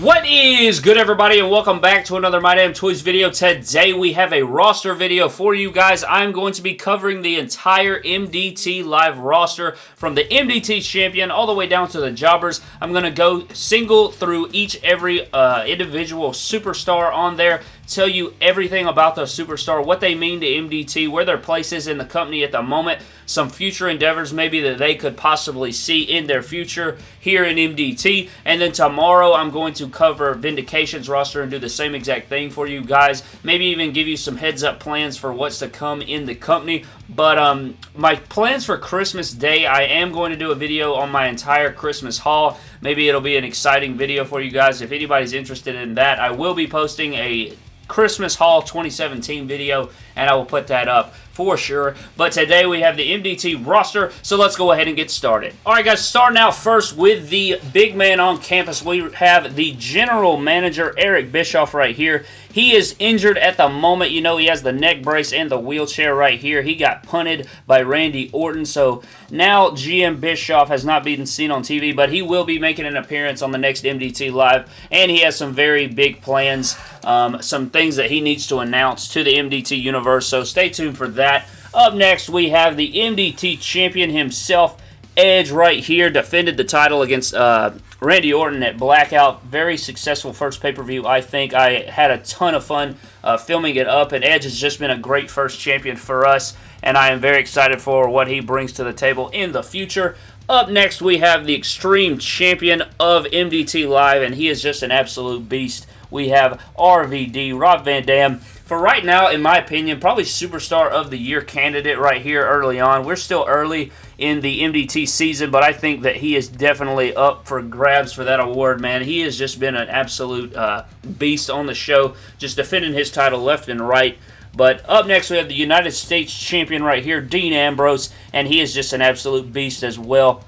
What is good everybody and welcome back to another My Damn Toys video. Today we have a roster video for you guys. I'm going to be covering the entire MDT live roster from the MDT champion all the way down to the jobbers. I'm going to go single through each every uh, individual superstar on there tell you everything about the superstar, what they mean to MDT, where their place is in the company at the moment, some future endeavors maybe that they could possibly see in their future here in MDT. And then tomorrow I'm going to cover Vindication's roster and do the same exact thing for you guys. Maybe even give you some heads up plans for what's to come in the company. But um, my plans for Christmas Day, I am going to do a video on my entire Christmas haul. Maybe it'll be an exciting video for you guys. If anybody's interested in that, I will be posting a Christmas Haul 2017 video, and I will put that up for sure. But today we have the MDT roster, so let's go ahead and get started. Alright guys, starting out first with the big man on campus, we have the general manager, Eric Bischoff, right here. He is injured at the moment. You know, he has the neck brace and the wheelchair right here. He got punted by Randy Orton, so now GM Bischoff has not been seen on TV, but he will be making an appearance on the next MDT Live, and he has some very big plans, um, some things that he needs to announce to the MDT universe, so stay tuned for that that. Up next, we have the MDT champion himself, Edge, right here. Defended the title against uh, Randy Orton at Blackout. Very successful first pay-per-view, I think. I had a ton of fun uh, filming it up, and Edge has just been a great first champion for us, and I am very excited for what he brings to the table in the future. Up next, we have the Extreme Champion of MDT Live, and he is just an absolute beast. We have RVD, Rob Van Dam, for right now, in my opinion, probably Superstar of the Year candidate right here early on. We're still early in the MDT season, but I think that he is definitely up for grabs for that award, man. He has just been an absolute uh, beast on the show, just defending his title left and right. But up next, we have the United States champion right here, Dean Ambrose, and he is just an absolute beast as well.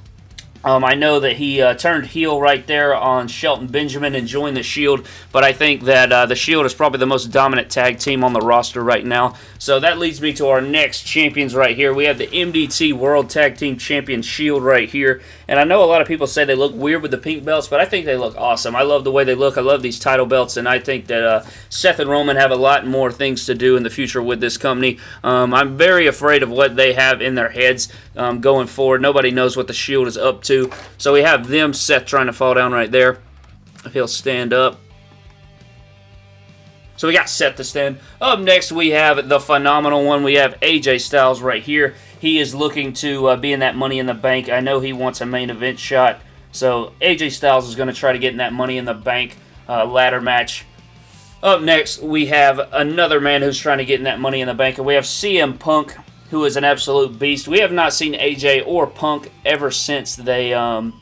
Um, I know that he uh, turned heel right there on Shelton Benjamin and joined the Shield, but I think that uh, the Shield is probably the most dominant tag team on the roster right now. So that leads me to our next champions right here. We have the MDT World Tag Team Champion Shield right here. And I know a lot of people say they look weird with the pink belts, but I think they look awesome. I love the way they look. I love these title belts, and I think that uh, Seth and Roman have a lot more things to do in the future with this company. Um, I'm very afraid of what they have in their heads um, going forward. Nobody knows what the Shield is up to to. So we have them, Seth trying to fall down right there. If he'll stand up. So we got Seth to stand. Up next, we have the phenomenal one. We have AJ Styles right here. He is looking to uh, be in that Money in the Bank. I know he wants a main event shot. So AJ Styles is going to try to get in that Money in the Bank uh, ladder match. Up next, we have another man who's trying to get in that Money in the Bank. And we have CM Punk who is an absolute beast. We have not seen AJ or Punk ever since they, um,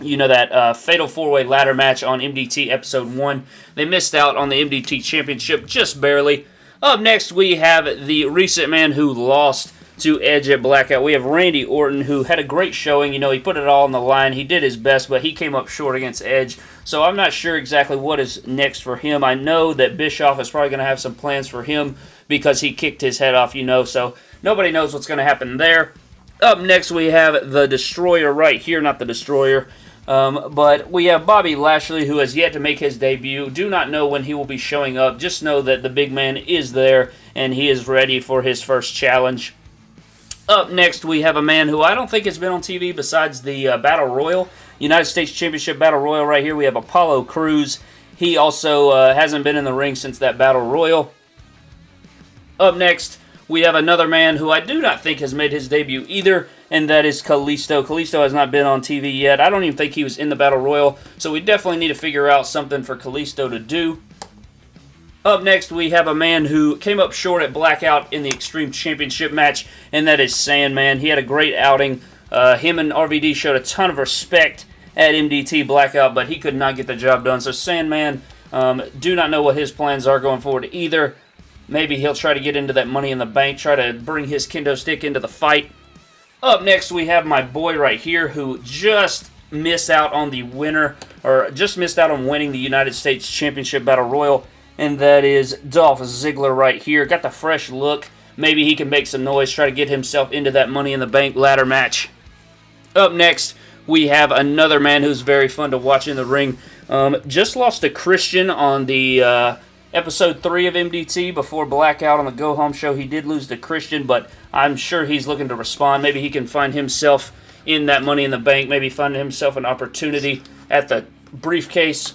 you know, that uh, Fatal 4-Way Ladder match on MDT Episode 1. They missed out on the MDT Championship just barely. Up next, we have the recent man who lost to Edge at Blackout. We have Randy Orton, who had a great showing. You know, he put it all on the line. He did his best, but he came up short against Edge. So I'm not sure exactly what is next for him. I know that Bischoff is probably going to have some plans for him because he kicked his head off, you know. So Nobody knows what's going to happen there. Up next, we have the Destroyer right here. Not the Destroyer. Um, but we have Bobby Lashley, who has yet to make his debut. Do not know when he will be showing up. Just know that the big man is there, and he is ready for his first challenge. Up next, we have a man who I don't think has been on TV besides the uh, Battle Royal. United States Championship Battle Royal right here. We have Apollo Crews. He also uh, hasn't been in the ring since that Battle Royal. Up next, we have another man who I do not think has made his debut either, and that is Kalisto. Kalisto has not been on TV yet. I don't even think he was in the Battle Royal, so we definitely need to figure out something for Kalisto to do. Up next, we have a man who came up short at Blackout in the Extreme Championship match, and that is Sandman. He had a great outing. Uh, him and RVD showed a ton of respect at MDT Blackout, but he could not get the job done. So Sandman, um, do not know what his plans are going forward either. Maybe he'll try to get into that Money in the Bank, try to bring his kendo stick into the fight. Up next, we have my boy right here who just missed out on the winner, or just missed out on winning the United States Championship Battle Royal, and that is Dolph Ziggler right here. Got the fresh look. Maybe he can make some noise, try to get himself into that Money in the Bank ladder match. Up next, we have another man who's very fun to watch in the ring. Um, just lost to Christian on the uh, episode 3 of MDT before Blackout on the Go Home show. He did lose to Christian, but I'm sure he's looking to respond. Maybe he can find himself in that Money in the Bank, maybe find himself an opportunity at the briefcase.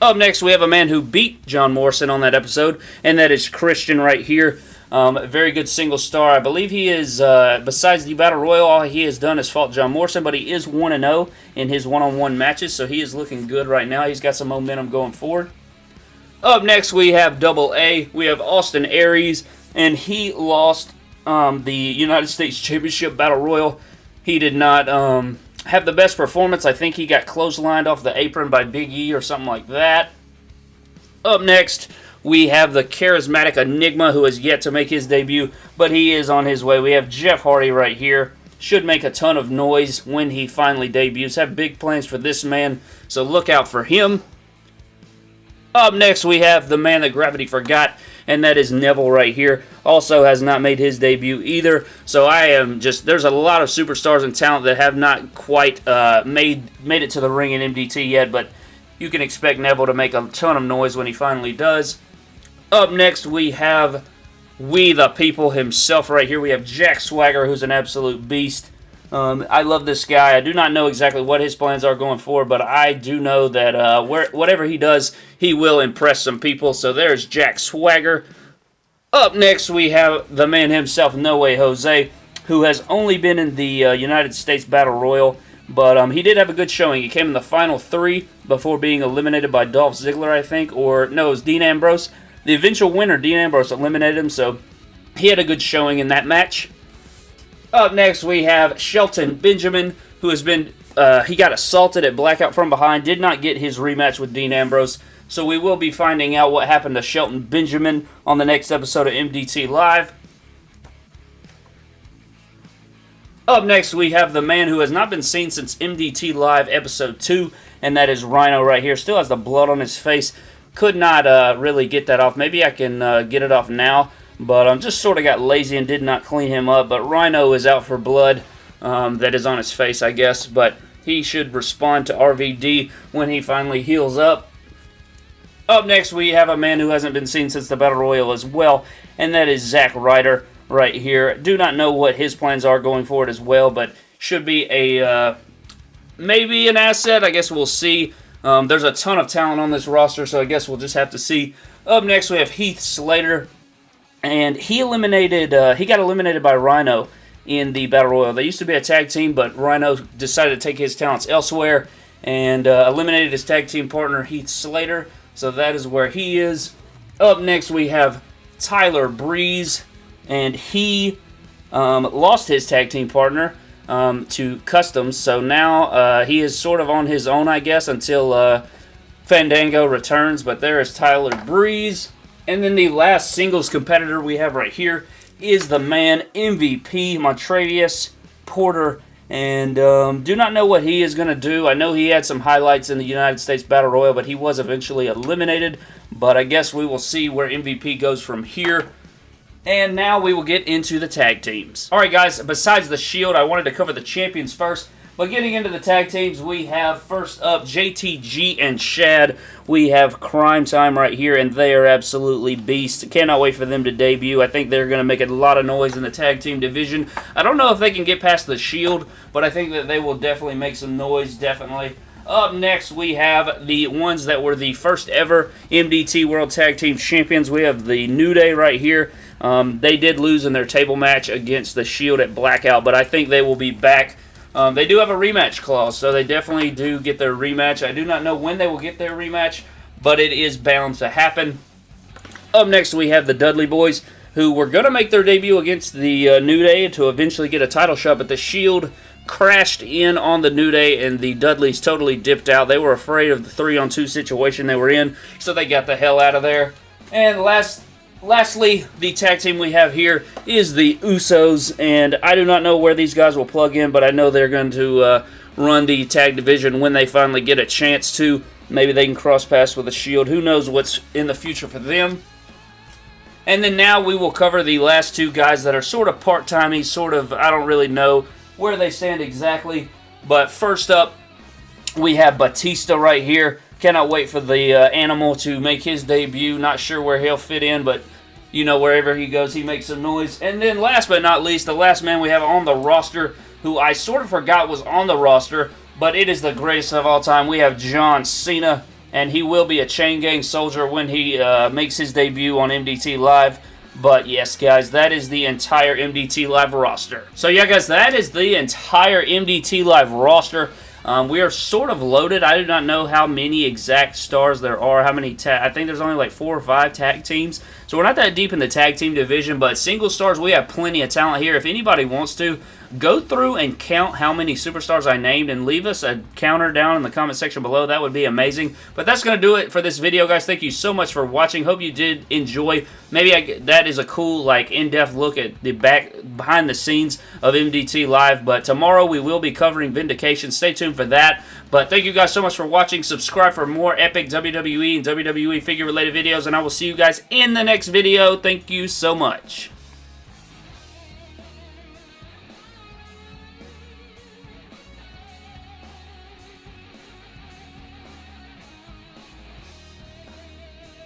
Up next, we have a man who beat John Morrison on that episode, and that is Christian right here. Um, very good single star. I believe he is, uh, besides the Battle Royal, all he has done is fought John Morrison, but he is 1 0 in his one on one matches, so he is looking good right now. He's got some momentum going forward. Up next, we have Double A. We have Austin Aries, and he lost um, the United States Championship Battle Royal. He did not um, have the best performance. I think he got clotheslined off the apron by Big E or something like that. Up next, we have the charismatic Enigma who has yet to make his debut, but he is on his way. We have Jeff Hardy right here. Should make a ton of noise when he finally debuts. Have big plans for this man, so look out for him. Up next, we have the man that Gravity forgot, and that is Neville right here. Also has not made his debut either, so I am just, there's a lot of superstars and talent that have not quite uh, made, made it to the ring in MDT yet, but you can expect Neville to make a ton of noise when he finally does. Up next, we have We the People himself right here. We have Jack Swagger, who's an absolute beast. Um, I love this guy. I do not know exactly what his plans are going forward, but I do know that uh, where, whatever he does, he will impress some people. So there's Jack Swagger. Up next, we have the man himself, No Way Jose, who has only been in the uh, United States Battle Royal, but um, he did have a good showing. He came in the final three before being eliminated by Dolph Ziggler, I think, or no, it was Dean Ambrose. The eventual winner, Dean Ambrose, eliminated him, so he had a good showing in that match. Up next, we have Shelton Benjamin, who has been, uh, he got assaulted at Blackout from behind, did not get his rematch with Dean Ambrose, so we will be finding out what happened to Shelton Benjamin on the next episode of MDT Live. Up next, we have the man who has not been seen since MDT Live Episode 2, and that is Rhino right here. Still has the blood on his face could not uh, really get that off. Maybe I can uh, get it off now, but I um, just sort of got lazy and did not clean him up. But Rhino is out for blood um, that is on his face, I guess, but he should respond to RVD when he finally heals up. Up next, we have a man who hasn't been seen since the Battle Royal as well, and that is Zack Ryder right here. Do not know what his plans are going forward as well, but should be a uh, maybe an asset. I guess we'll see. Um, there's a ton of talent on this roster, so I guess we'll just have to see. Up next, we have Heath Slater, and he eliminated. Uh, he got eliminated by Rhino in the Battle Royal. They used to be a tag team, but Rhino decided to take his talents elsewhere and uh, eliminated his tag team partner Heath Slater. So that is where he is. Up next, we have Tyler Breeze, and he um, lost his tag team partner um, to Customs. So now uh, he is sort of on his own, I guess, until uh, Fandango returns. But there is Tyler Breeze. And then the last singles competitor we have right here is the man MVP, Montravius Porter. And um, do not know what he is going to do. I know he had some highlights in the United States Battle Royal, but he was eventually eliminated. But I guess we will see where MVP goes from here. And now we will get into the tag teams. Alright guys, besides the Shield, I wanted to cover the champions first. But getting into the tag teams, we have first up JTG and Shad. We have Cryme Tyme right here, and they are absolutely beasts. Cannot wait for them to debut. I think they're going to make a lot of noise in the tag team division. I don't know if they can get past the Shield, but I think that they will definitely make some noise, definitely. Up next, we have the ones that were the first ever MDT World Tag Team Champions. We have the New Day right here. Um, they did lose in their table match against the Shield at Blackout, but I think they will be back. Um, they do have a rematch clause, so they definitely do get their rematch. I do not know when they will get their rematch, but it is bound to happen. Up next, we have the Dudley Boyz, who were going to make their debut against the uh, New Day to eventually get a title shot, but the Shield crashed in on the New Day, and the Dudleys totally dipped out. They were afraid of the three-on-two situation they were in, so they got the hell out of there. And last Lastly, the tag team we have here is the Usos, and I do not know where these guys will plug in, but I know they're going to uh, run the tag division when they finally get a chance to. Maybe they can cross paths with the Shield. Who knows what's in the future for them. And then now we will cover the last two guys that are sort of part-timey, sort of, I don't really know where they stand exactly. But first up, We have Batista right here. Cannot wait for the uh, animal to make his debut. Not sure where he'll fit in, but you know, wherever he goes, he makes some noise. And then last but not least, the last man we have on the roster, who I sort of forgot was on the roster, but it is the greatest of all time. We have John Cena, and he will be a Chain Gang soldier when he uh, makes his debut on MDT Live. But yes, guys, that is the entire MDT Live roster. So yeah, guys, that is the entire MDT Live roster. Um, we are sort of loaded. I do not know how many exact stars there are. How many I think there's only like four or five tag teams. So we're not that deep in the tag team division, but single stars, we have plenty of talent here. If anybody wants to, go through and count how many superstars I named and leave us a counter down in the comment section below. That would be amazing. But that's going to do it for this video, guys. Thank you so much for watching. Hope you did enjoy. Maybe I, that is a cool, like, in-depth look at the back behind the scenes of MDT Live. But tomorrow we will be covering Vindication. Stay tuned for that. But thank you guys so much for watching. Subscribe for more epic WWE and WWE figure-related videos. And I will see you guys in the next video. Thank you so much.